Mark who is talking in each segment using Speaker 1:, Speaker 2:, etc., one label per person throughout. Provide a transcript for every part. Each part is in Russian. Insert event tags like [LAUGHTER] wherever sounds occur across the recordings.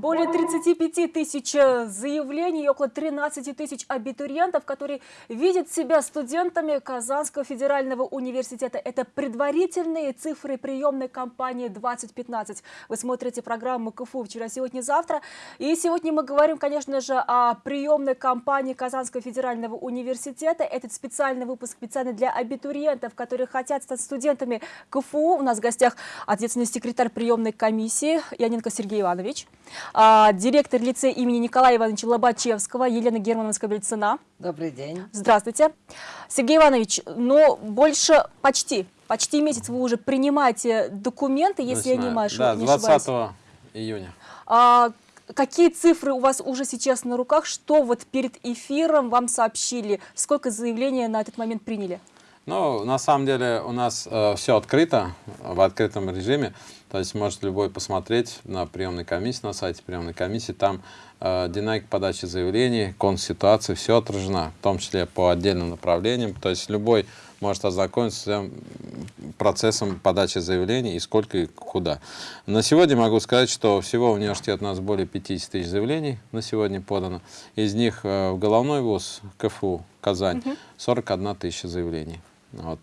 Speaker 1: Более 35 тысяч э, заявлений и около 13 тысяч абитуриентов, которые видят себя студентами Казанского федерального университета. Это предварительные цифры приемной кампании 2015. Вы смотрите программу КФУ «Вчера, сегодня, завтра». И сегодня мы говорим, конечно же, о приемной кампании Казанского федерального университета. Этот специальный выпуск специально для абитуриентов, которые хотят стать студентами КФУ. У нас в гостях ответственный секретарь приемной комиссии Яненко Сергей Иванович директор лицея имени Николая Ивановича Лобачевского Елена Германовна Скобельцина.
Speaker 2: Добрый день.
Speaker 1: Здравствуйте. Сергей Иванович, ну, больше почти, почти месяц вы уже принимаете документы, если
Speaker 3: Начинаем.
Speaker 1: я не, машу,
Speaker 3: да,
Speaker 1: не
Speaker 3: 20
Speaker 1: ошибаюсь.
Speaker 3: июня.
Speaker 1: А, какие цифры у вас уже сейчас на руках? Что вот перед эфиром вам сообщили? Сколько заявлений на этот момент приняли?
Speaker 3: Ну, на самом деле у нас э, все открыто, в открытом режиме. То есть может любой посмотреть на приемной комиссии, на сайте приемной комиссии. Там э, динамика подачи заявлений, конкурс ситуации, все отражено, в том числе по отдельным направлениям. То есть любой может ознакомиться с процессом подачи заявлений и сколько и куда. На сегодня могу сказать, что всего в университет у нас более 50 тысяч заявлений на сегодня подано. Из них э, в головной вуз КФУ Казань 41 тысяча заявлений. Вот.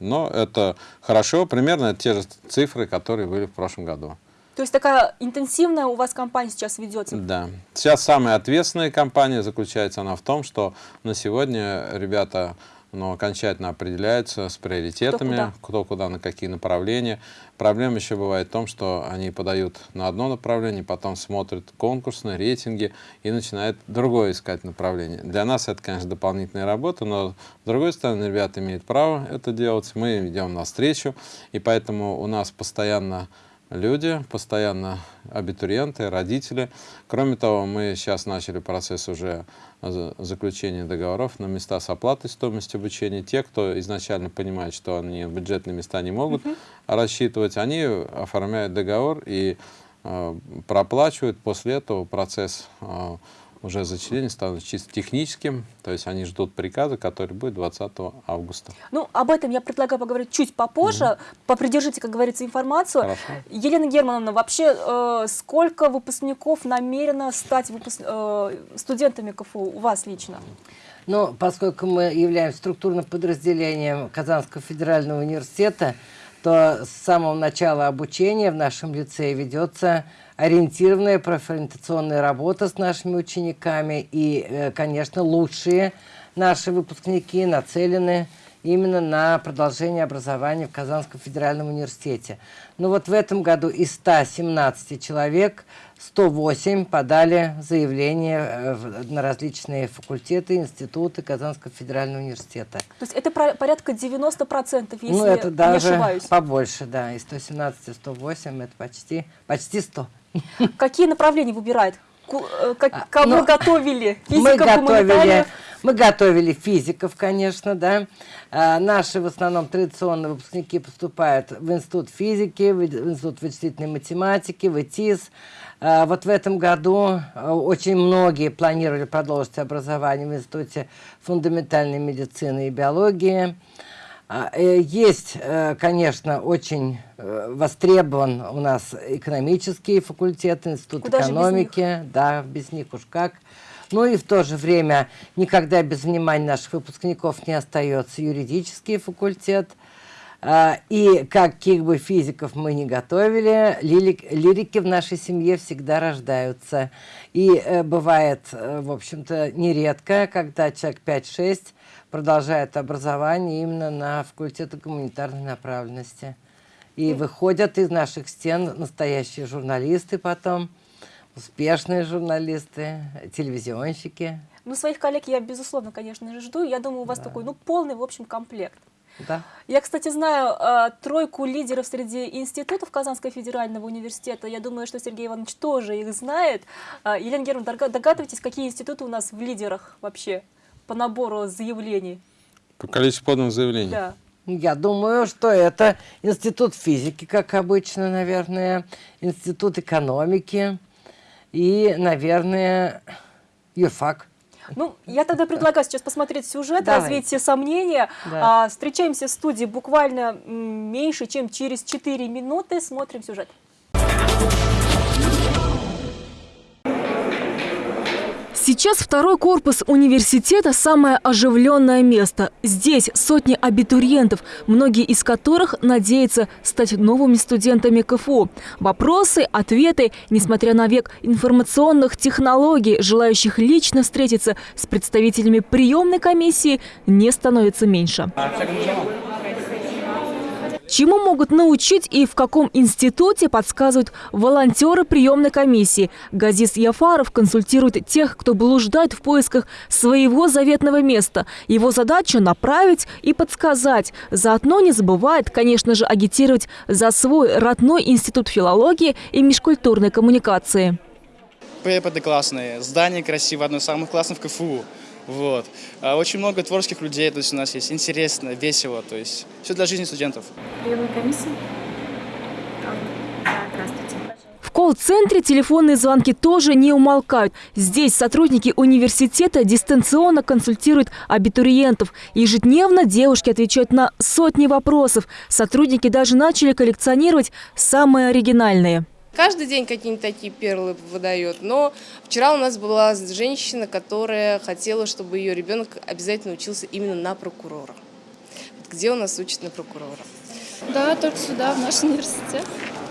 Speaker 3: Но это хорошо, примерно те же цифры, которые были в прошлом году.
Speaker 1: То есть такая интенсивная у вас кампания сейчас ведется?
Speaker 3: Да. Сейчас самая ответственная кампания заключается она в том, что на сегодня ребята но окончательно определяются с приоритетами, кто куда. кто куда, на какие направления. Проблема еще бывает в том, что они подают на одно направление, потом смотрят конкурсные рейтинги и начинают другое искать направление. Для нас это, конечно, дополнительная работа, но с другой стороны, ребята имеют право это делать, мы идем навстречу, и поэтому у нас постоянно люди, постоянно абитуриенты, родители. Кроме того, мы сейчас начали процесс уже заключения договоров на места с оплатой стоимости обучения. Те, кто изначально понимает, что они бюджетные места не могут uh -huh. рассчитывать, они оформляют договор и э, проплачивают. После этого процесс э, уже зачисление станут чисто техническим, то есть они ждут приказа, который будет 20 августа.
Speaker 1: Ну, об этом я предлагаю поговорить чуть попозже. Угу. Попридержите, как говорится, информацию.
Speaker 3: Хорошо.
Speaker 1: Елена Германовна, вообще э, сколько выпускников намерено стать выпуск... э, студентами КФУ у вас лично?
Speaker 2: Ну, поскольку мы являемся структурным подразделением Казанского федерального университета, то с самого начала обучения в нашем лицее ведется ориентированная профориентационная работа с нашими учениками. И, э, конечно, лучшие наши выпускники нацелены именно на продолжение образования в Казанском федеральном университете. Но вот в этом году из 117 человек 108 подали заявление э, на различные факультеты, институты Казанского федерального университета.
Speaker 1: То есть это порядка 90%, если
Speaker 2: ну, это даже
Speaker 1: не ошибаюсь?
Speaker 2: побольше, да. Из 117 108 это почти, почти 100.
Speaker 1: Какие направления выбирает? Э, как, кого ну, готовили?
Speaker 2: Физиков, [LAUGHS] мы готовили, мы готовили физиков, конечно, да. А, наши в основном традиционные выпускники поступают в Институт физики, в Институт вычислительной математики, в ИТИС. А, вот в этом году а, очень многие планировали продолжить образование в Институте фундаментальной медицины и биологии. А, э, есть, э, конечно, очень э, востребован у нас экономический факультет, институт Куда экономики. Без да, без них уж как. Ну и в то же время никогда без внимания наших выпускников не остается юридический факультет. А, и каких бы физиков мы не готовили, лирики в нашей семье всегда рождаются. И бывает, в общем-то, нередко, когда человек 5-6 продолжают образование именно на факультете гуманитарной направленности. И выходят из наших стен настоящие журналисты потом, успешные журналисты, телевизионщики.
Speaker 1: Ну, своих коллег я, безусловно, конечно же, жду. Я думаю, у вас да. такой, ну, полный, в общем, комплект.
Speaker 2: Да.
Speaker 1: Я, кстати, знаю э, тройку лидеров среди институтов Казанского федерального университета. Я думаю, что Сергей Иванович тоже их знает. Э, Елена Германовна, догадываетесь, какие институты у нас в лидерах вообще? По набору заявлений?
Speaker 3: По количеству поданных заявлений?
Speaker 1: Да.
Speaker 2: Я думаю, что это институт физики, как обычно, наверное, институт экономики и, наверное, юрфак.
Speaker 1: Ну, я тогда предлагаю сейчас посмотреть сюжет, Давай. развеять все сомнения. Да. А, встречаемся в студии буквально меньше, чем через 4 минуты. Смотрим сюжет. Сейчас второй корпус университета – самое оживленное место. Здесь сотни абитуриентов, многие из которых надеются стать новыми студентами КФУ. Вопросы, ответы, несмотря на век информационных технологий, желающих лично встретиться с представителями приемной комиссии, не становится меньше. Чему могут научить и в каком институте, подсказывают волонтеры приемной комиссии. Газис Яфаров консультирует тех, кто блуждает в поисках своего заветного места. Его задача – направить и подсказать. Заодно не забывает, конечно же, агитировать за свой родной институт филологии и межкультурной коммуникации.
Speaker 4: Преподы классные, здание красивое, одно из самых классных в КФУ. Вот. А очень много творческих людей, то есть у нас есть интересно, весело, то есть все для жизни студентов.
Speaker 5: Приемная комиссия? Да, здравствуйте.
Speaker 1: В колл-центре телефонные звонки тоже не умолкают. Здесь сотрудники университета дистанционно консультируют абитуриентов. Ежедневно девушки отвечают на сотни вопросов. Сотрудники даже начали коллекционировать самые оригинальные.
Speaker 6: Каждый день какие-нибудь такие перлы выдает. Но вчера у нас была женщина, которая хотела, чтобы ее ребенок обязательно учился именно на прокурора. Вот где у нас учат на прокурора?
Speaker 5: Да, только сюда, в наш университет.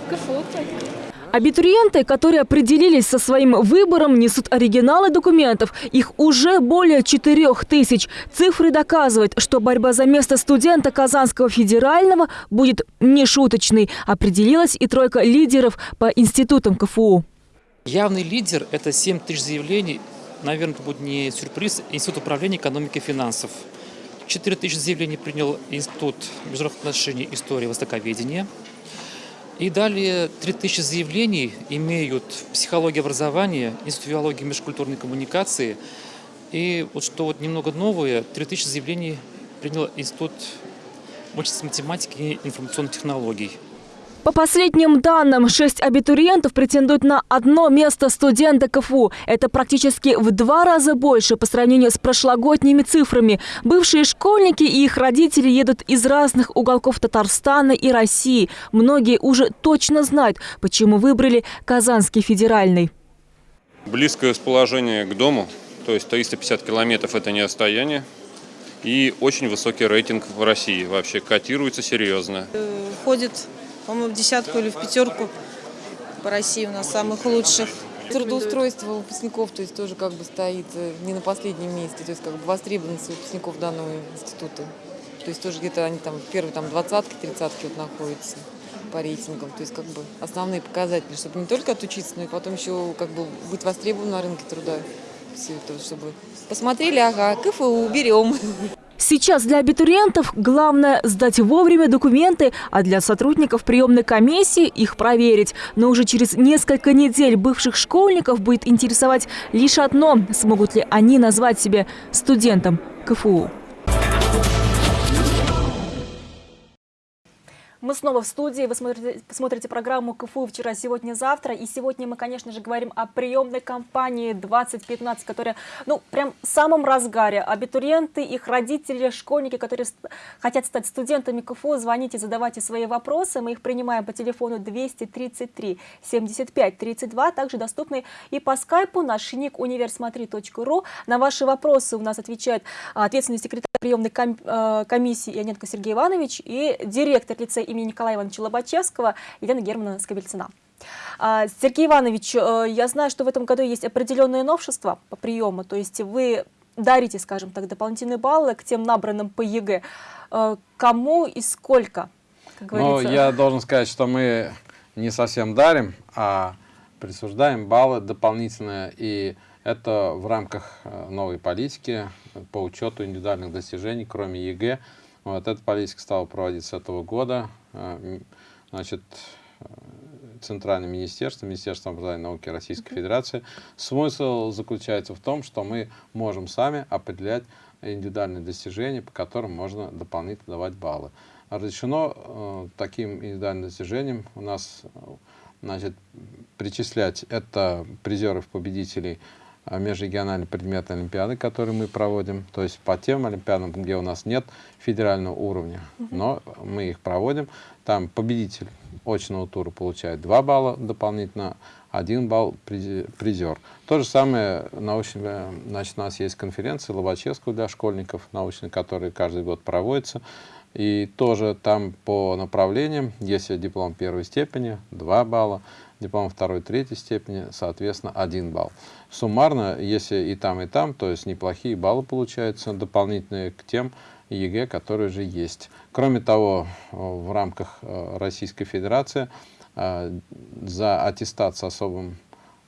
Speaker 5: КФУ только.
Speaker 1: Абитуриенты, которые определились со своим выбором, несут оригиналы документов. Их уже более 4 тысяч. Цифры доказывают, что борьба за место студента Казанского федерального будет нешуточной. Определилась и тройка лидеров по институтам КФУ.
Speaker 7: Явный лидер – это 7 тысяч заявлений. Наверное, это будет не сюрприз. Институт управления экономики и финансов. 4 тысячи заявлений принял Институт международных отношений, истории, востоковедения. И далее 3000 заявлений имеют психология образования, институт филологии и межкультурной коммуникации. И вот что вот немного новое, 3000 заявлений принял Институт математики и информационных технологий.
Speaker 1: По последним данным, шесть абитуриентов претендуют на одно место студента КФУ. Это практически в два раза больше по сравнению с прошлогодними цифрами. Бывшие школьники и их родители едут из разных уголков Татарстана и России. Многие уже точно знают, почему выбрали Казанский федеральный.
Speaker 8: Близкое расположение к дому, то есть 350 километров – это не расстояние. И очень высокий рейтинг в России. Вообще котируется серьезно.
Speaker 9: Входит по-моему, в десятку или в пятерку по России у нас самых лучших.
Speaker 10: Трудоустройство выпускников, то есть тоже как бы стоит э, не на последнем месте, то есть как бы востребованность выпускников данного института. То есть тоже где-то они там первые там двадцатки, тридцатки вот находятся по рейтингам. То есть как бы основные показатели, чтобы не только отучиться, но и потом еще как бы быть востребованным на рынке труда. Все это, чтобы посмотрели, ага, КФУ берем.
Speaker 1: Сейчас для абитуриентов главное сдать вовремя документы, а для сотрудников приемной комиссии их проверить. Но уже через несколько недель бывших школьников будет интересовать лишь одно – смогут ли они назвать себя студентом КФУ. Мы снова в студии. Вы смотрите, смотрите программу КФУ «Вчера, сегодня, завтра». И сегодня мы, конечно же, говорим о приемной кампании 2015, которая, ну, прям в самом разгаре. Абитуриенты, их родители, школьники, которые хотят стать студентами КФУ, звоните, задавайте свои вопросы. Мы их принимаем по телефону 233 75 32. Также доступны и по скайпу наш ник универсмотри.ру. На ваши вопросы у нас отвечает ответственный секретарь приемной э, комиссии Ионенко Сергей Иванович и директор лицея имени Николая Ивановича Лобачевского Елена Германовна Скобельцина. А, Сергей Иванович, э, я знаю, что в этом году есть определенные новшества по приему, то есть вы дарите, скажем так, дополнительные баллы к тем набранным по ЕГЭ. Кому и сколько,
Speaker 3: Ну, я должен сказать, что мы не совсем дарим, а присуждаем баллы дополнительные, и это в рамках э, новой политики по учету индивидуальных достижений, кроме ЕГЭ. Вот эта политика стала проводиться с этого года. Э, значит, э, Центральное министерство, Министерство образования и науки Российской Федерации. Смысл заключается в том, что мы можем сами определять индивидуальные достижения, по которым можно дополнительно давать баллы. Разрешено э, таким индивидуальным достижениям у нас значит, причислять это призеров, победителей а, межрегиональные предметы Олимпиады, которые мы проводим, то есть по тем Олимпиадам, где у нас нет федерального уровня, но мы их проводим. Там победитель очного тура получает 2 балла дополнительно, один балл призер. То же самое научно, значит, у нас есть конференция Лобачевского для школьников, научная, которая каждый год проводится. И тоже там по направлениям, если диплом первой степени, 2 балла, диплом второй, третьей степени, соответственно, 1 балл. Суммарно, если и там, и там, то есть неплохие баллы получаются, дополнительные к тем ЕГЭ, которые же есть. Кроме того, в рамках э, Российской Федерации э, за аттестат с особым,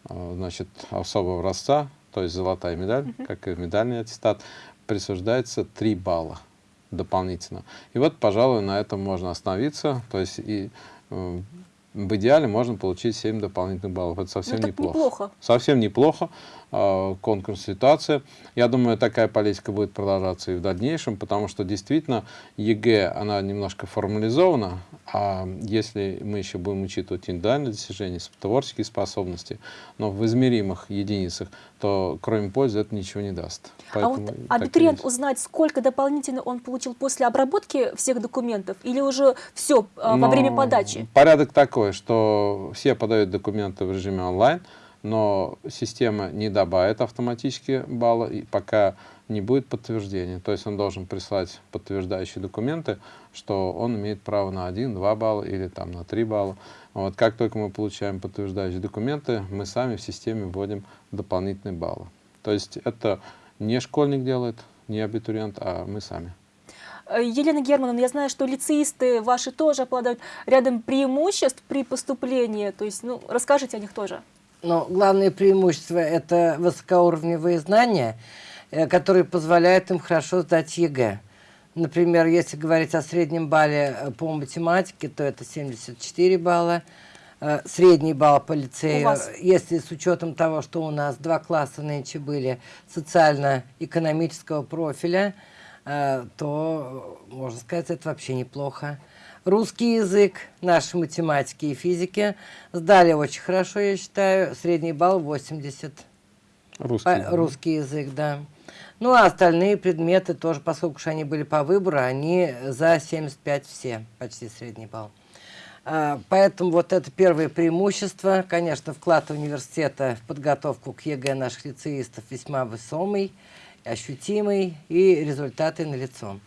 Speaker 3: э, значит, особого образца, то есть золотая медаль, как и медальный аттестат, присуждается 3 балла дополнительно. И вот, пожалуй, на этом можно остановиться. То есть и в идеале можно получить 7 дополнительных баллов. Это совсем
Speaker 1: Ну,
Speaker 3: неплохо.
Speaker 1: неплохо.
Speaker 3: Совсем неплохо. Э, конкурс ситуация. Я думаю, такая политика будет продолжаться и в дальнейшем, потому что действительно ЕГЭ, она немножко формализована, а если мы еще будем учитывать индивидуальные достижения, творческие способности, но в измеримых единицах, то кроме пользы это ничего не даст.
Speaker 1: А вот абитуриент узнать, сколько дополнительно он получил после обработки всех документов или уже все во
Speaker 3: Но
Speaker 1: время подачи?
Speaker 3: Порядок такой, что все подают документы в режиме онлайн, но система не добавит автоматически баллы, и пока не будет подтверждения. То есть он должен прислать подтверждающие документы, что он имеет право на 1-2 балла или там, на 3 балла. Вот, как только мы получаем подтверждающие документы, мы сами в системе вводим дополнительные баллы. То есть это не школьник делает, не абитуриент, а мы сами.
Speaker 1: Э, Елена Германовна, я знаю, что лицеисты ваши тоже обладают рядом преимуществ при поступлении. То есть, ну, расскажите о них тоже.
Speaker 2: Но главное преимущество – это высокоуровневые знания, э, которые позволяют им хорошо сдать ЕГЭ. Например, если говорить о среднем балле э, по математике, то это 74 балла. Э, Средний балл по лицею,
Speaker 1: вас?
Speaker 2: если с учетом того, что у нас два класса нынче были социально-экономического профиля, то, можно сказать, это вообще неплохо. Русский язык, наши математики и физики сдали очень хорошо, я считаю. Средний балл 80.
Speaker 3: Русский.
Speaker 2: По-
Speaker 3: язык.
Speaker 2: русский язык, да. Ну, а остальные предметы тоже, поскольку уж они были по выбору, они за 75 все, почти средний балл. А, Поэтому вот это первое преимущество. Конечно, вклад университета в подготовку к ЕГЭ наших лицеистов весьма весомый, ощутимый, и результаты налицо.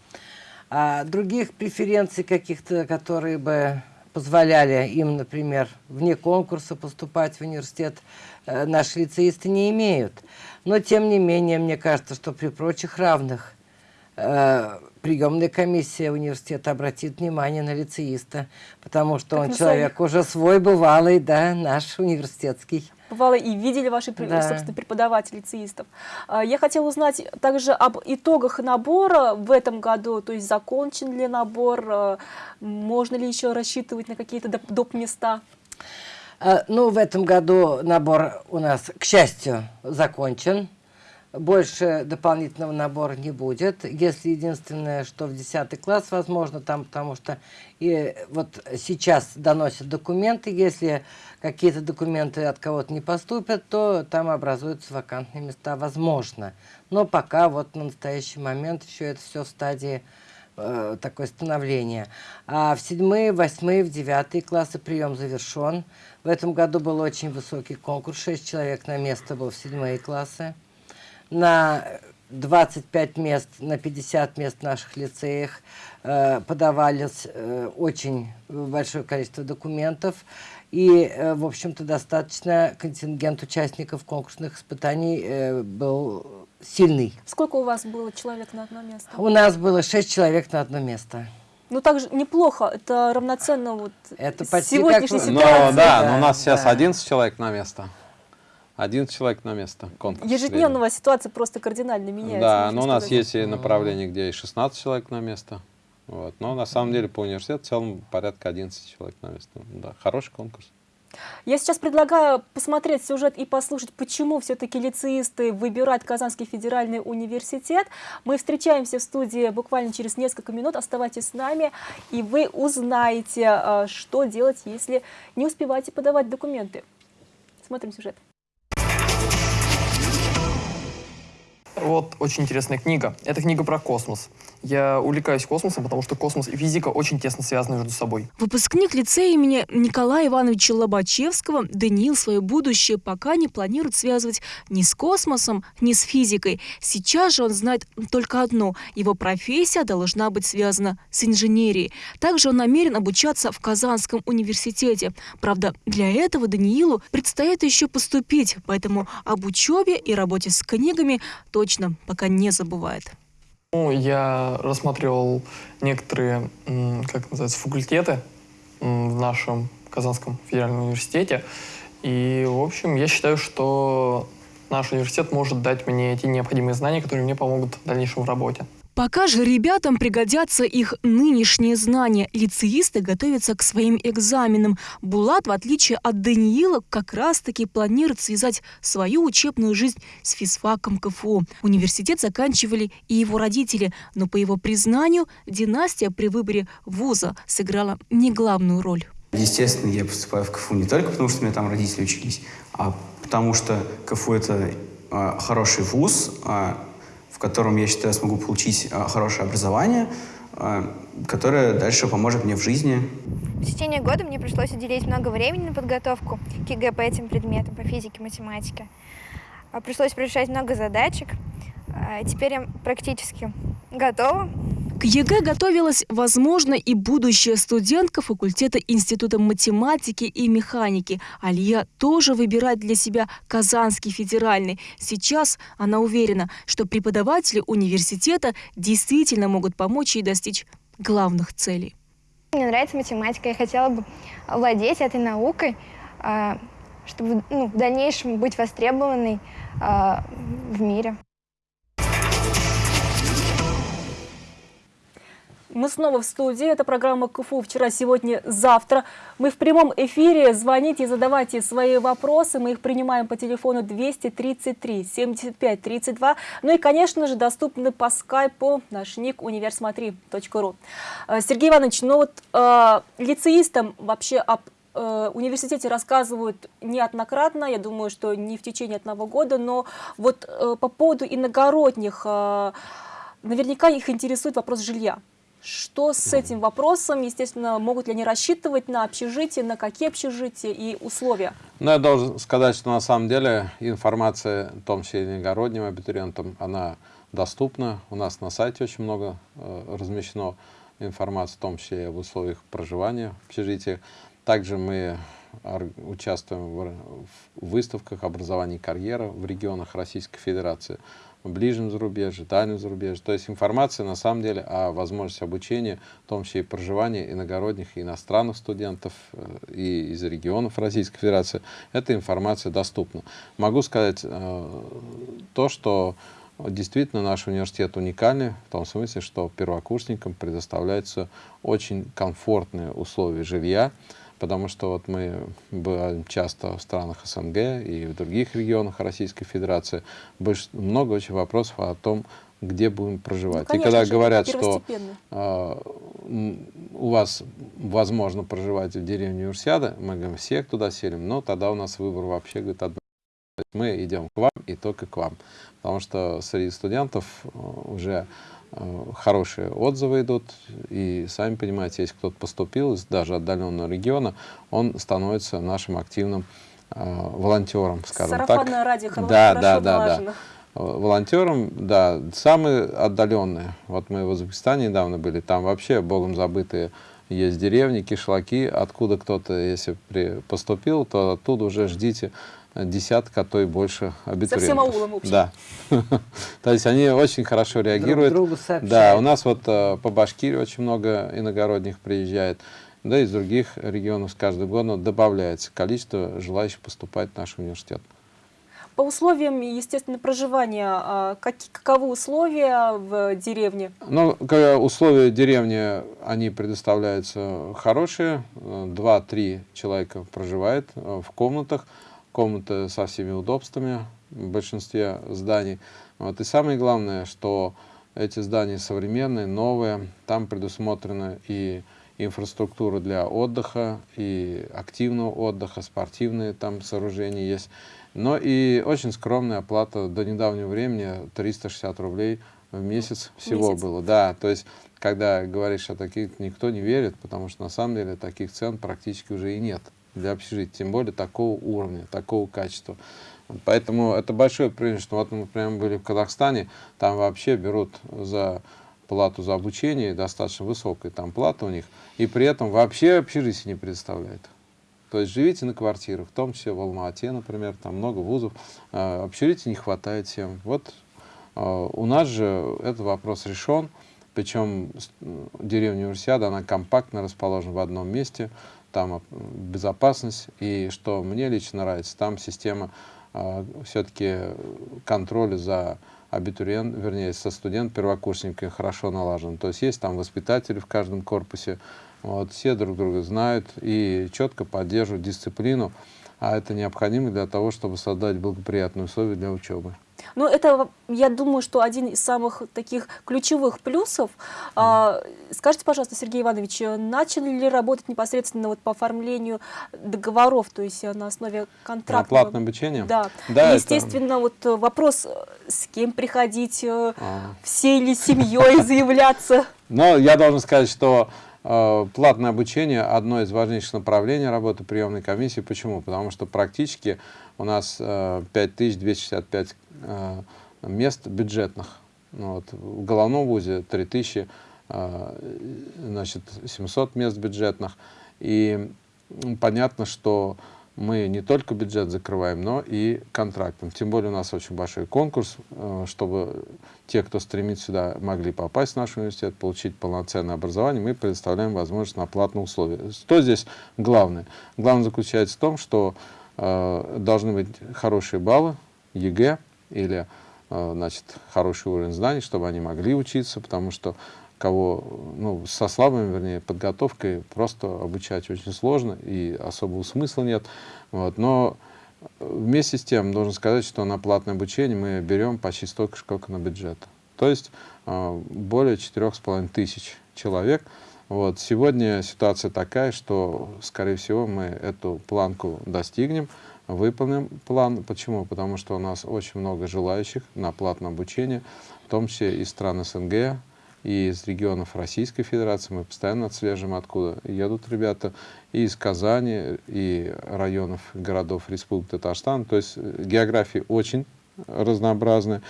Speaker 2: А других преференций каких-то, которые бы позволяли им, например, вне конкурса поступать в университет, э, наши лицеисты не имеют. Но, тем не менее, мне кажется, что при прочих равных э, приемная комиссия университета обратит внимание на лицеиста, потому что
Speaker 1: Как
Speaker 2: он
Speaker 1: на
Speaker 2: человек уже свой, бывалый, да, наш университетский.
Speaker 1: Бывало и видели ваши,
Speaker 2: Да.
Speaker 1: собственно, преподаватели лицеистов. А, Я хотела узнать также об итогах набора в этом году, то есть закончен ли набор, а, можно ли еще рассчитывать на какие-то доп- доп. места?
Speaker 2: А, Ну, в этом году набор у нас, к счастью, закончен. Больше дополнительного набора не будет. Если единственное, что в 10 класс возможно, там, потому что и вот сейчас доносят документы, если какие-то документы от кого-то не поступят, то там образуются вакантные места, возможно. Но пока вот на настоящий момент еще это все в стадии э, такое становление. А в седьмые, восьмые, в девятые классы прием завершен. В этом году был очень высокий конкурс, 6 человек на место было в седьмые классы. На 25 мест, на 50 мест в наших лицеях э, подавались э, очень большое количество документов. И, э, в общем-то, достаточно контингент участников конкурсных испытаний э, был сильный.
Speaker 1: Сколько у вас было человек на одно место?
Speaker 2: У нас было 6 человек на одно место.
Speaker 1: Ну, также неплохо, это равноценно вот
Speaker 2: Это почти
Speaker 1: сегодняшней
Speaker 2: как
Speaker 3: Ну
Speaker 1: ситуации.
Speaker 3: да,
Speaker 2: Да,
Speaker 3: но у нас сейчас
Speaker 2: да.
Speaker 3: 11 человек на место. 11 человек на место. Конкурс
Speaker 1: Ежедневная ситуация просто кардинально
Speaker 3: средний.
Speaker 1: меняется.
Speaker 3: Да, но у нас
Speaker 1: сказать.
Speaker 3: есть и направления, где и 16 человек на место. Вот. Но на самом деле по университету в целом порядка 11 человек на место. Да, хороший конкурс.
Speaker 1: Я сейчас предлагаю посмотреть сюжет и послушать, почему все-таки лицеисты выбирают Казанский федеральный университет. Мы встречаемся в студии буквально через несколько минут. Оставайтесь с нами, и вы узнаете, а, что делать, если не успеваете подавать документы. Смотрим сюжет.
Speaker 11: Вот очень интересная книга. Это книга про космос. Я увлекаюсь космосом, потому что космос и физика очень тесно связаны между собой.
Speaker 1: Выпускник лицея имени Николая Ивановича Лобачевского Даниил свое будущее пока не планирует связывать ни с космосом, ни с физикой. Сейчас же он знает только одно – его профессия должна быть связана с инженерией. Также он намерен обучаться в Казанском университете. Правда, для этого Даниилу предстоит еще поступить, поэтому об учебе и работе с книгами точно пока не забывает.
Speaker 11: Ну, я рассматривал некоторые, как называется, факультеты в нашем Казанском федеральном университете. И, в общем, я считаю, что наш университет может дать мне те необходимые знания, которые мне помогут в дальнейшем в работе.
Speaker 1: Пока же ребятам пригодятся их нынешние знания. Лицеисты готовятся к своим экзаменам. Булат, в отличие от Даниила, как раз-таки планирует связать свою учебную жизнь с физфаком КФУ. Университет заканчивали и его родители, но по его признанию династия при выборе вуза сыграла не главную роль.
Speaker 12: Естественно, я поступаю в КФУ не только потому, что у меня там родители учились, а потому что КФУ – это э, хороший вуз, э, котором, я считаю, смогу получить а, хорошее образование, а, которое дальше поможет мне в жизни.
Speaker 13: В течение года мне пришлось уделить много времени на подготовку к ЕГЭ по этим предметам, по физике, математике. А, пришлось решать много задачек. Теперь я практически готова
Speaker 1: к ЕГЭ готовилась, возможно, и будущая студентка факультета Института математики и механики. Алия тоже выбирает для себя Казанский федеральный. Сейчас она уверена, что преподаватели университета действительно могут помочь ей достичь главных целей.
Speaker 13: Мне нравится математика. Я хотела бы владеть этой наукой, а, чтобы ну, в дальнейшем быть востребованной а, в мире.
Speaker 1: Мы снова в студии. Это программа КФУ «Вчера, сегодня, завтра». Мы в прямом эфире. Звоните, задавайте свои вопросы. Мы их принимаем по телефону 233 75 32. Ну и, конечно же, доступны по скайпу наш ник универсмотри.ру. Э, Сергей Иванович, ну вот э, лицеистам вообще об э, университете рассказывают неоднократно, я думаю, что не в течение одного года, но вот э, по поводу иногородних, наверняка их интересует вопрос жилья. Что с этим вопросом? Естественно, могут ли они рассчитывать на общежитие, на какие общежития и условия?
Speaker 3: Ну, я должен сказать, что на самом деле информация, в том числе иногородним абитуриентам, она доступна. У нас на сайте очень много э, размещено информации, в том числе и об условиях проживания в общежитиях. Также мы участвуем в, в выставках образования и карьера в регионах Российской Федерации в ближнем зарубежье, дальнем зарубежье. То есть информация на самом деле о возможности обучения, в том числе и проживания иногородних и иностранных студентов э, и из регионов Российской Федерации, эта информация доступна. Могу сказать э, то, что действительно наш университет уникальный в том смысле, что первокурсникам предоставляются очень комфортные условия жилья, потому что вот мы бываем часто в странах СНГ и в других регионах Российской Федерации. Много очень вопросов о том, где будем проживать. Ну, конечно, и когда говорят, что э, у вас возможно проживать в деревне Универсиада, мы говорим, всех туда селим, но тогда у нас выбор вообще говорит, одно. мы идем к вам и только к вам. Потому что среди студентов э, уже хорошие отзывы идут, и сами понимаете, если кто-то поступил из даже отдаленного региона, он становится нашим активным э, волонтером, скажем
Speaker 1: Сарафанное
Speaker 3: так.
Speaker 1: радио,
Speaker 3: да, да, да, да. Волонтером, да, самые отдаленные. Вот мы в Узбекистане недавно были, там вообще богом забытые есть деревни, кишлаки, откуда кто-то, если при, поступил, то оттуда уже ждите десятка, а то и больше абитуриентов. Со всем
Speaker 1: аулом общем.
Speaker 3: Да. [LAUGHS] То есть они очень хорошо реагируют.
Speaker 2: Друг другу
Speaker 3: да, у нас вот э, по Башкирии очень много иногородних приезжает. Да, из других регионов с каждым годом добавляется количество желающих поступать в наш университет.
Speaker 1: По условиям, естественно, проживания, а, как, каковы условия в деревне?
Speaker 3: Ну, условия деревни, они предоставляются хорошие. Два-три человека проживает э, в комнатах комнаты со всеми удобствами в большинстве зданий. Вот. И самое главное, что эти здания современные, новые, там предусмотрена и инфраструктура для отдыха, и активного отдыха, спортивные там сооружения есть. Но и очень скромная оплата до недавнего времени 360 рублей в месяц всего месяц. было. Да, то есть, когда говоришь о таких, никто не верит, потому что на самом деле таких цен практически уже и нет для общежития, тем более такого уровня, такого качества. Поэтому это большое преимущество. Вот мы прямо были в Казахстане, там вообще берут за плату за обучение, достаточно высокая там плата у них, и при этом вообще общежитие не предоставляют. То есть живите на квартирах, в том числе в Алма-Ате, например, там много вузов, э, общежития не хватает всем. Вот э, у нас же этот вопрос решен, причем деревня Универсиада, она компактно расположена в одном месте, там безопасность, и что мне лично нравится, там система э, все-таки контроля за абитуриент, вернее, со студент, первокурсниками хорошо налажен. То есть есть там воспитатели в каждом корпусе, вот, все друг друга знают и четко поддерживают дисциплину, а это необходимо для того, чтобы создать благоприятные условия для учебы.
Speaker 1: Ну, это, я думаю, что один из самых таких ключевых плюсов. Mm. Скажите, пожалуйста, Сергей Иванович, начали ли работать непосредственно вот по оформлению договоров, то есть на основе контракта?
Speaker 3: На платное обучение?
Speaker 1: Да. да Естественно, это... вот вопрос, с кем приходить, а. всей ли семьей [LAUGHS] заявляться?
Speaker 3: Но я должен сказать, что Э, платное обучение – одно из важнейших направлений работы приемной комиссии. Почему? Потому что практически у нас 5265 э, э, мест бюджетных. Ну вот. В головном вузе 3700 мест бюджетных. И понятно, что мы не только бюджет закрываем, но и контрактом. Тем более у нас очень большой конкурс, э, чтобы те, кто стремится сюда, могли попасть в наш университет, получить полноценное образование, мы предоставляем возможность на платные условия. Что здесь главное? Главное заключается в том, что э, должны быть хорошие баллы, ЕГЭ или э, значит, хороший уровень знаний, чтобы они могли учиться, потому что кого ну, со слабой, вернее, подготовкой просто обучать очень сложно и особого смысла нет. Вот. Но вместе с тем, должен сказать, что на платное обучение мы берем почти столько, сколько на бюджет. То есть э, более четырех с половиной тысяч человек. Вот. Сегодня ситуация такая, что, скорее всего, мы эту планку достигнем, выполним план. Почему? Потому что у нас очень много желающих на платное обучение, в том числе из стран СНГ, и из регионов Российской Федерации, мы постоянно отслеживаем, откуда едут ребята, и из Казани, и районов, городов Республики Татарстан. То есть э, география очень разнообразная.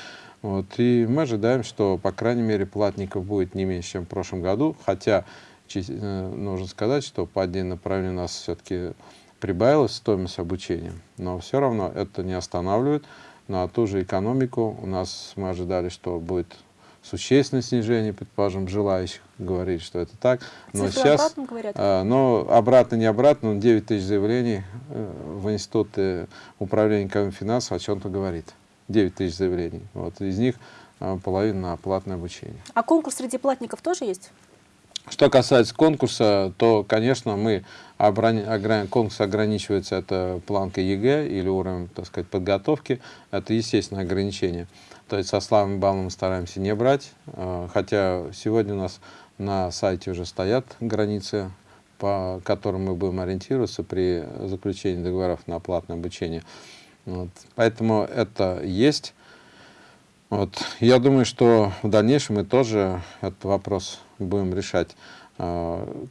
Speaker 3: Вот. И мы ожидаем, что, по крайней мере, платников будет не меньше, чем в прошлом году, хотя нужно сказать, что по отдельным направлениям у нас все-таки прибавилась стоимость обучения, но все равно это не останавливает. На ту же экономику у нас мы ожидали, что будет существенное снижение, предположим, желающих говорить, что это так.
Speaker 1: Но Цифры сейчас, обратно говорят?
Speaker 3: А, но обратно, не обратно, но 9 тысяч заявлений э, в Институте управления экономикой финансов о чем-то говорит. 9 тысяч заявлений. Вот, из них половина на платное обучение.
Speaker 1: А конкурс среди платников тоже есть?
Speaker 3: Что касается конкурса, то, конечно, мы конкурс ограничивается это планкой ЕГЭ или уровнем, так сказать, подготовки. Это естественное ограничение. То есть со слабым баллом мы стараемся не брать, а, хотя сегодня у нас на сайте уже стоят границы, по которым мы будем ориентироваться при заключении договоров на платное обучение. Вот. Поэтому это есть. Вот. Я думаю, что в дальнейшем мы тоже этот вопрос будем решать, а,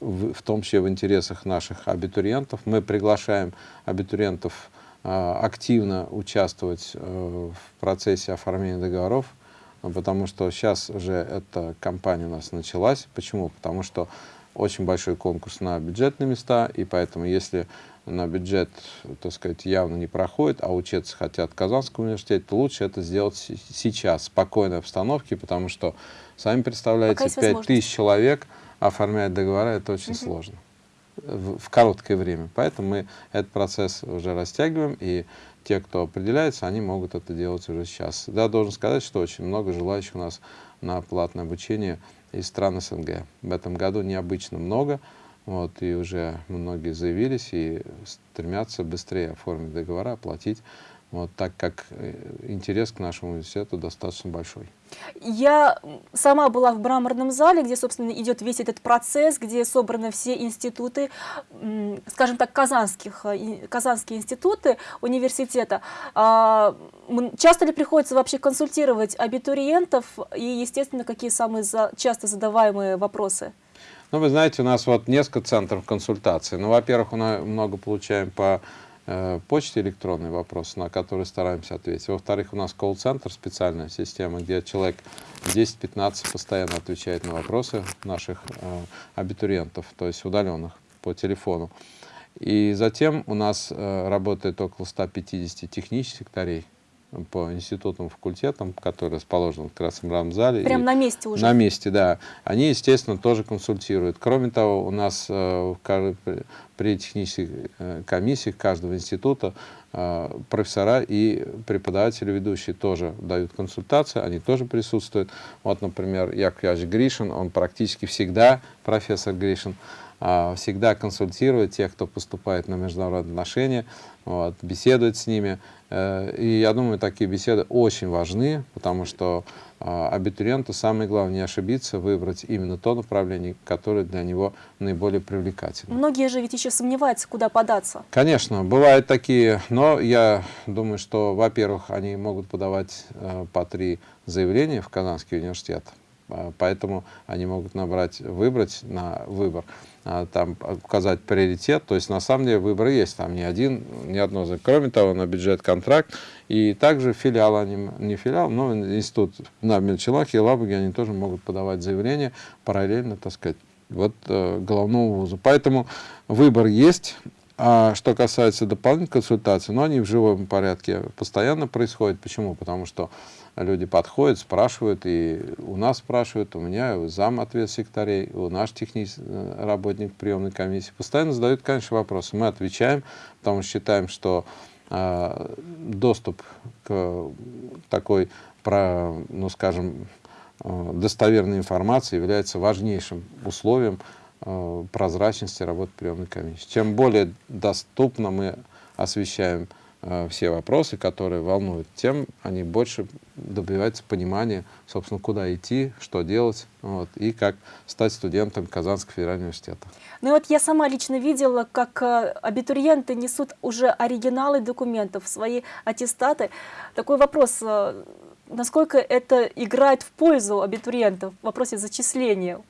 Speaker 3: в, том числе в интересах наших абитуриентов. Мы приглашаем абитуриентов а, активно участвовать э, в процессе оформления договоров, потому что сейчас уже эта кампания у нас началась. Почему? Потому что очень большой конкурс на бюджетные места, и поэтому если на бюджет, так сказать, явно не проходит, а учиться хотят в Казанском университете, то лучше это сделать сейчас, в спокойной обстановке, потому что, сами представляете, 5 тысяч человек оформлять договора, это очень угу. сложно в, в короткое время. Поэтому мы этот процесс уже растягиваем, и те, кто определяется, они могут это делать уже сейчас. Да, должен сказать, что очень много желающих у нас на платное обучение из стран СНГ. В этом году необычно много, вот, и уже многие заявились и стремятся быстрее оформить договора, оплатить вот, так как э, интерес к нашему университету достаточно большой.
Speaker 1: Я сама была в мраморном зале, где, собственно, идет весь этот процесс, где собраны все институты, скажем так, казанских, э, казанские институты университета. А, часто ли приходится вообще консультировать абитуриентов и, естественно, какие самые часто задаваемые вопросы?
Speaker 3: Ну, вы знаете, у нас вот несколько центров консультаций. Ну, во-первых, мы много получаем по почте электронный вопрос, на который стараемся ответить. Во-вторых, у нас колл-центр, специальная система, где человек 10-15 постоянно отвечает на вопросы наших э, абитуриентов, то есть удаленных по телефону. И затем у нас э, работает около 150 технических секторей, по институтам, факультетам, которые расположены в Красном зале.
Speaker 1: Прям на месте уже?
Speaker 3: На месте, да. Они, естественно, тоже консультируют. Кроме того, у нас э, при технических э, комиссиях каждого института э, профессора и преподаватели ведущие тоже дают консультации, они тоже присутствуют. Вот, например, Яков Гришин, он практически всегда, профессор Гришин, всегда консультирует тех, кто поступает на международные отношения, вот, беседует с ними. Э, и я думаю, такие беседы очень важны, потому что а, абитуриенту самое главное не ошибиться, выбрать именно то направление, которое для него наиболее привлекательно.
Speaker 1: Многие же ведь еще сомневаются, куда податься.
Speaker 3: Конечно, бывают такие, но я думаю, что, во-первых, они могут подавать э, по три заявления в Казанский университет, а, поэтому они могут набрать, выбрать на выбор, а, там указать приоритет, то есть на самом деле выбор есть, там не один, ни одно, кроме того, на бюджет контракт, и также филиал, они, не филиал, но институт на Мельчелах и Лабуге, они тоже могут подавать заявление параллельно, так сказать, вот э, головного вуза. Поэтому выбор есть, а что касается дополнительных консультаций, но они в живом порядке постоянно происходят. Почему? Потому что люди подходят, спрашивают, и у нас спрашивают, у меня, зам ответ секретарей, у наш технический э, работник приемной комиссии. Постоянно задают, конечно, вопросы. Мы отвечаем, потому что считаем, что э, доступ к такой, про, ну, скажем, э, достоверной информации является важнейшим условием Э, прозрачности работы приемной комиссии. Чем более доступно мы освещаем все вопросы, которые волнуют, тем они больше добиваются понимания, собственно, куда идти, что делать, вот, и как стать студентом Казанского федерального университета.
Speaker 1: Ну вот я сама лично видела, как э, абитуриенты несут уже оригиналы документов, свои аттестаты. Такой вопрос, насколько это играет в пользу абитуриентов в вопросе зачисления?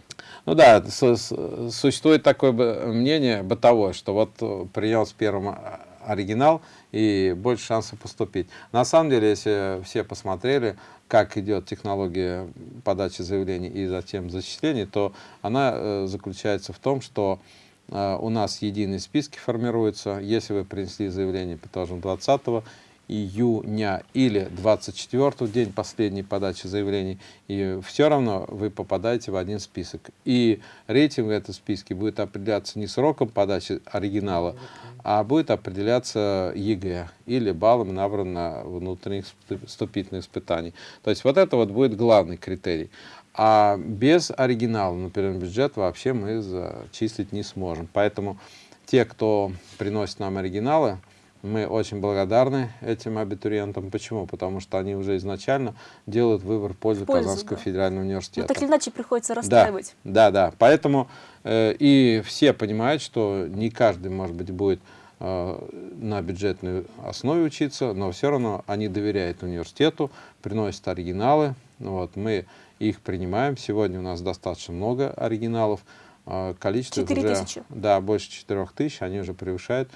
Speaker 3: Ну да, существует такое мнение бытовое, что вот э, принял с первым а, оригинал и больше шансов поступить. На самом деле, если все посмотрели, как идет технология подачи заявлений и затем зачислений, то она э, заключается в том, что э, у нас единые списки формируются. Если вы принесли заявление, предположим, 20 июня или 24 день последней подачи заявлений, и все равно вы попадаете в один список. И рейтинг в этом списке будет определяться не сроком подачи оригинала, а будет определяться ЕГЭ или баллом, набранным на внутренних вступительных испытаний. То есть вот это вот будет главный критерий. А без оригинала, например, бюджет вообще мы зачислить не сможем. Поэтому те, кто приносит нам оригиналы, мы очень благодарны этим абитуриентам. Почему? Потому что они уже изначально делают выбор в пользу, в пользу Казанского да. федерального университета.
Speaker 1: Ну, так или иначе приходится расстраивать.
Speaker 3: Да, да. да. Поэтому э, и все понимают, что не каждый, может быть, будет э, на бюджетной основе учиться, но все равно они доверяют университету, приносят оригиналы. Вот, мы их принимаем. Сегодня у нас достаточно много оригиналов. Э, количество
Speaker 1: 4 уже, тысячи.
Speaker 3: Да, больше 4 тысяч, они уже превышают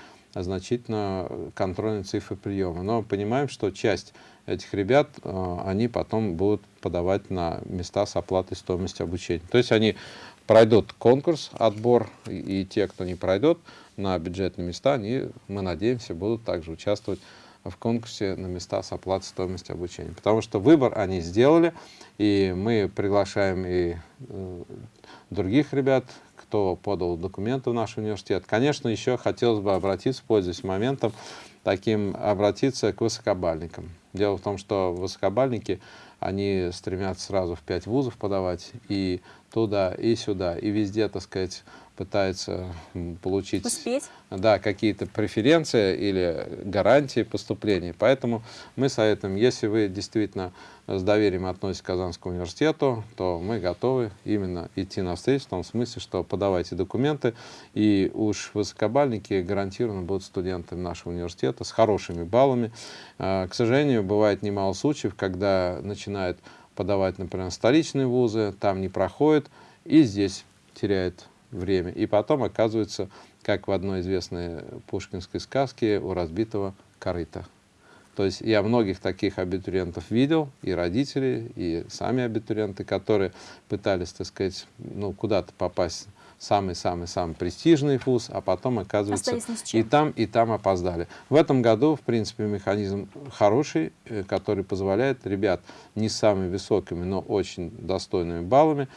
Speaker 3: значительно контрольные цифры приема. Но понимаем, что часть этих ребят, э, они потом будут подавать на места с оплатой стоимости обучения. То есть они пройдут конкурс, отбор, и, те, кто не пройдет на бюджетные места, они, мы надеемся, будут также участвовать в конкурсе на места с оплатой стоимости обучения. Потому что выбор они сделали, и мы приглашаем и э, других ребят, кто подал документы в наш университет. Конечно, еще хотелось бы обратиться, пользуясь моментом, таким обратиться к высокобальникам. Дело в том, что высокобальники, они стремятся сразу в пять вузов подавать, и туда и сюда, и везде, так сказать, пытается получить
Speaker 1: Успеть.
Speaker 3: Да, какие-то преференции или гарантии поступления. Поэтому мы советуем, если вы действительно с доверием относитесь к Казанскому университету, то мы готовы именно идти навстречу в том смысле, что подавайте документы, и уж высокобальники гарантированно будут студентами нашего университета с хорошими баллами. А, к сожалению, бывает немало случаев, когда начинают подавать, например, столичные вузы, там не проходит, и здесь теряет время. И потом оказывается, как в одной известной пушкинской сказке, у разбитого корыта. То есть я многих таких абитуриентов видел, и родители, и сами абитуриенты, которые пытались, так сказать, ну, куда-то попасть самый-самый-самый престижный вуз, а потом, оказывается, и там, и там опоздали. В этом году, в принципе, механизм хороший, э, который позволяет ребят не с самыми высокими, но очень достойными баллами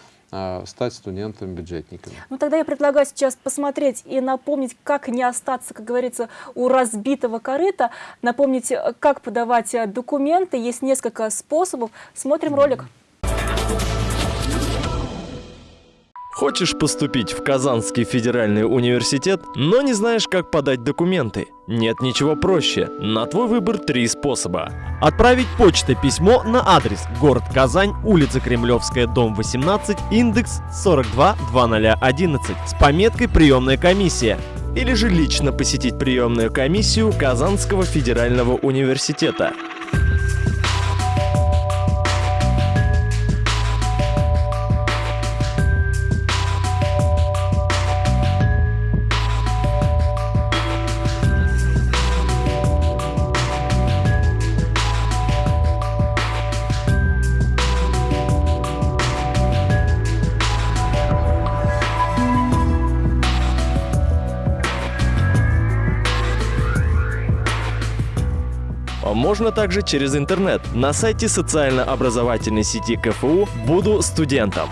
Speaker 3: стать студентами-бюджетниками.
Speaker 1: Ну тогда я предлагаю сейчас посмотреть и напомнить, как не остаться, как говорится, у разбитого корыта, напомнить, э, как подавать э, документы. Есть несколько способов. Смотрим ролик.
Speaker 14: Хочешь поступить в Казанский федеральный университет, но не знаешь, как подать документы? Нет ничего проще. На твой выбор три способа. Отправить почтой письмо на адрес город Казань, улица Кремлевская, дом 18, индекс 422011 с пометкой «Приемная комиссия» или же лично посетить приемную комиссию Казанского федерального университета. Можно также через интернет на сайте социально-образовательной сети КФУ «Буду студентом».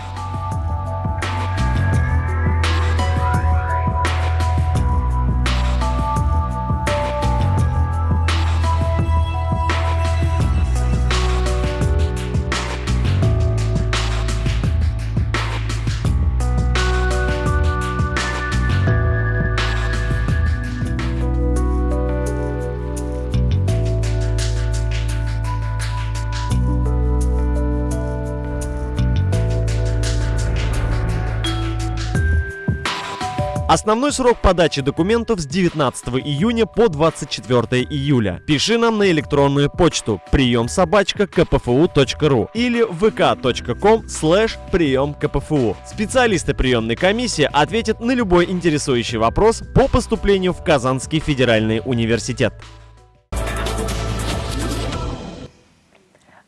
Speaker 14: Основной срок подачи документов с 19 июня по 24 июля. Пиши нам на электронную почту прием собачка kpfu.ru или vk.com слэш прием КПФУ. Специалисты приемной комиссии ответят на любой интересующий вопрос по поступлению в Казанский федеральный университет.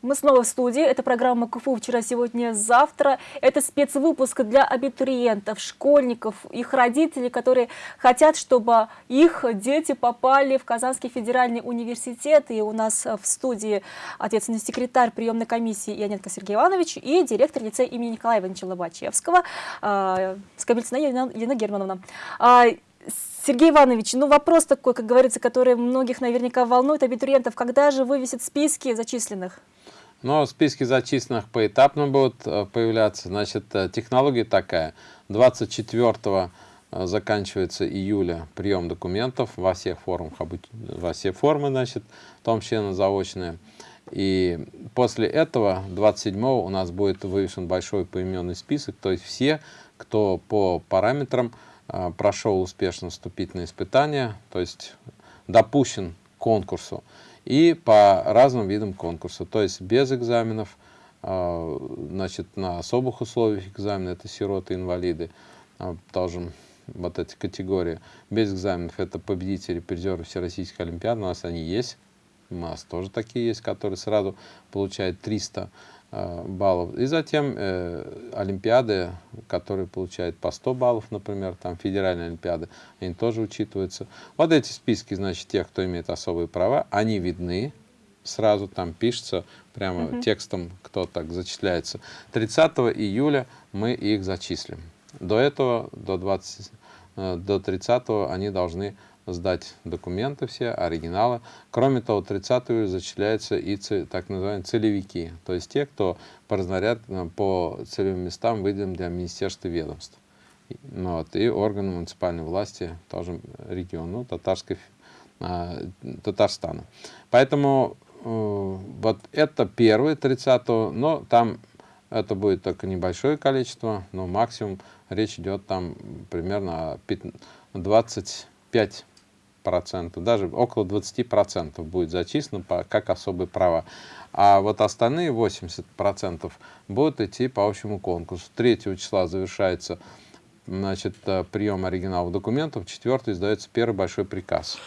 Speaker 1: Мы снова в студии. Это программа КФУ «Вчера, сегодня, завтра». Это спецвыпуск для абитуриентов, школьников, их родителей, которые хотят, чтобы их дети попали в Казанский федеральный университет. И у нас в студии ответственный секретарь приемной комиссии Яненко Сергей Иванович и директор лицея имени Николая Ивановича Лобачевского э, Скобельцина Елена Германовна. А, Сергей Иванович, ну вопрос такой, как говорится, который многих наверняка волнует абитуриентов. Когда же вывесят списки зачисленных?
Speaker 3: Но списки зачисленных поэтапно будут э, появляться. Значит, э, технология такая. 24 э, заканчивается июля прием документов во всех формах, во все формы, значит, в том числе на заочные. И после этого, 27 у нас будет вывешен большой поименный список, то есть все, кто по параметрам прошел успешно вступительные испытания, то есть допущен к конкурсу и по разным видам конкурса, то есть без экзаменов, а, значит, на особых условиях экзамена, это сироты, инвалиды, а, тоже вот эти категории. Без экзаменов это победители, призеры Всероссийской Олимпиады, у нас они есть, у нас тоже такие есть, которые сразу получают 300 Э, баллов. И затем э, олимпиады, которые получают по 100 баллов, например, там федеральные олимпиады, они тоже учитываются. Вот эти списки, значит, тех, кто имеет особые права, они видны, сразу там пишется, прямо угу. текстом, кто так зачисляется. 30 июля мы их зачислим. До этого, до, 20, э, до 30 они должны сдать документы все, оригиналы. Кроме того, 30 июля зачисляются и так называемые целевики, то есть те, кто по разнарядкам, по целевым местам выделен для министерства и ведомств. Ну, вот, и органы муниципальной власти, тоже регион, ну, татарской, а, Татарстана. Поэтому э, вот это первый 30 но там это будет только небольшое количество, но максимум речь идет там примерно о 25 процентов, даже около 20 процентов будет зачислено по, как особые права. А вот остальные 80 процентов будут идти по общему конкурсу. 3 числа завершается значит, э, прием оригиналов документов, 4 издается первый большой приказ.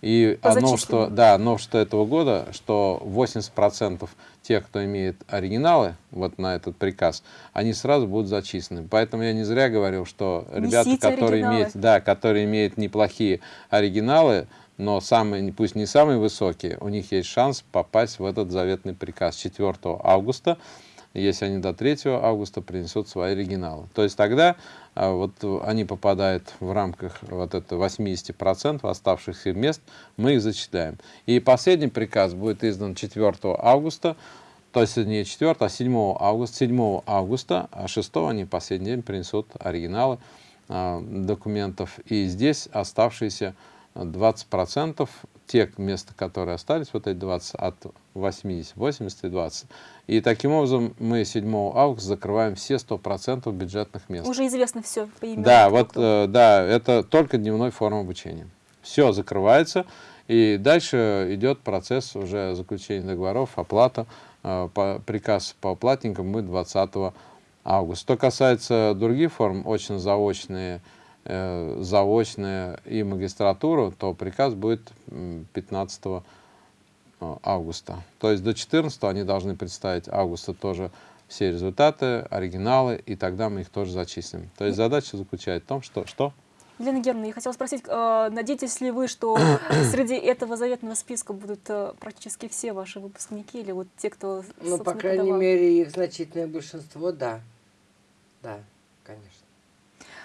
Speaker 3: И оно, что, да, новшество этого года, что 80% тех, кто имеет оригиналы вот на этот приказ, они сразу будут зачислены. Поэтому я не зря говорил, что ребята, которые имеют, да, которые имеют неплохие оригиналы, но самые, пусть не самые высокие, у них есть шанс попасть в этот заветный приказ. 4 августа если они до 3 августа принесут свои оригиналы. То есть тогда а, вот они попадают в рамках вот это 80% оставшихся мест, мы их зачисляем. И последний приказ будет издан 4 августа, то есть не 4, а 7 августа, 7 августа, а 6 они последний день принесут оригиналы э, документов. И здесь оставшиеся 20% те места, которые остались, вот эти 20 от 80, 80 и 20. И таким образом мы 7 августа закрываем все 100% бюджетных мест.
Speaker 1: Уже известно все по имени.
Speaker 3: Да, вот, э, да, это только дневной форм обучения. Все закрывается, и дальше идет процесс уже заключения договоров, оплата. Э, по, приказ по оплатникам мы 20 августа. Что касается других форм, очно-заочные, э, заочная и магистратуру, то приказ будет 15 э, августа. То есть до 14 они должны представить августа тоже все результаты, оригиналы, и тогда мы их тоже зачислим. То есть задача заключается в том, что... что?
Speaker 1: Елена Германовна, я хотела спросить, э, надеетесь ли вы, что [COUGHS] среди этого заветного списка будут э, практически все ваши выпускники, или вот те, кто,
Speaker 2: Ну, по крайней подавал? мере, их значительное большинство, да. Да, конечно.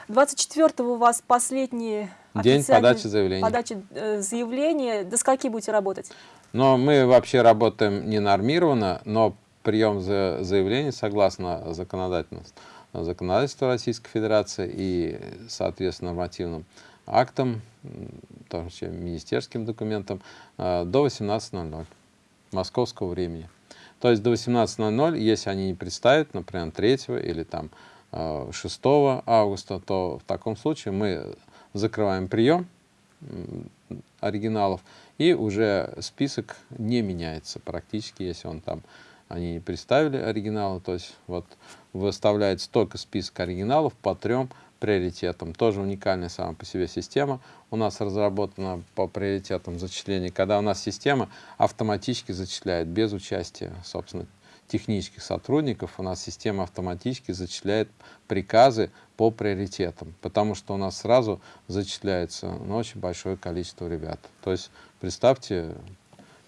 Speaker 1: 24 у вас последний
Speaker 3: день подачи заявления.
Speaker 1: Подачи э, заявления. До скольки будете работать?
Speaker 3: Но мы вообще работаем не нормированно, но прием за заявлений согласно законодательству, законодательству Российской Федерации и, соответственно, нормативным актам, тоже министерским документам, э, до 18.00 московского времени. То есть до 18.00, если они не представят, например, 3 или там 6 э, августа, то в таком случае мы закрываем прием оригиналов, и уже список не меняется практически, если он там, они не представили оригиналы, то есть вот выставляется только список оригиналов по трем приоритетам. Тоже уникальная сама по себе система. У нас разработана по приоритетам зачисления, когда у нас система автоматически зачисляет без участия, собственно, технических сотрудников у нас система автоматически зачисляет приказы по приоритетам, потому что у нас сразу зачисляется ну, очень большое количество ребят. То есть представьте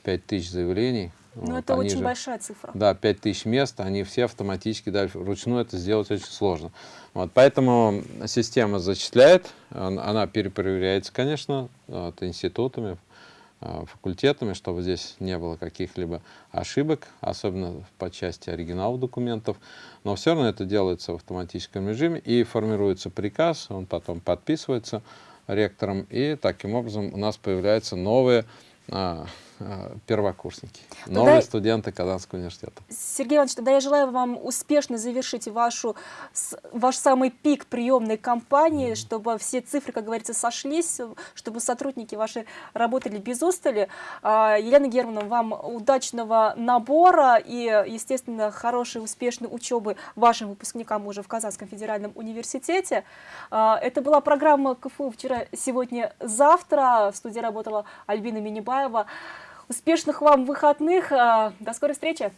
Speaker 3: 5000 заявлений.
Speaker 1: Ну, вот, это очень же, большая цифра.
Speaker 3: Да, 5000 мест, они все автоматически дальше. Вручную это сделать очень сложно. Вот, поэтому система зачисляет, она перепроверяется, конечно, вот, институтами, факультетами, чтобы здесь не было каких-либо ошибок, особенно по части оригиналов документов. Но все равно это делается в автоматическом режиме и формируется приказ, он потом подписывается ректором, и таким образом у нас появляются новые а, а, первокурсники, тогда, новые студенты Казанского университета.
Speaker 1: Сергей Иванович, тогда я желаю вам успешно завершить вашу, ваш самый пик приемной кампании, mm -hmm. чтобы все цифры, как говорится, сошлись, чтобы сотрудники ваши работали без устали. А, Елена Германовна, вам удачного набора и, естественно, хорошей, успешной учебы вашим выпускникам уже в Казанском федеральном университете. А, это была программа КФУ «Вчера, сегодня, завтра». В студии работала Альбина Минибаева. Успешных вам выходных. А, до скорой встречи.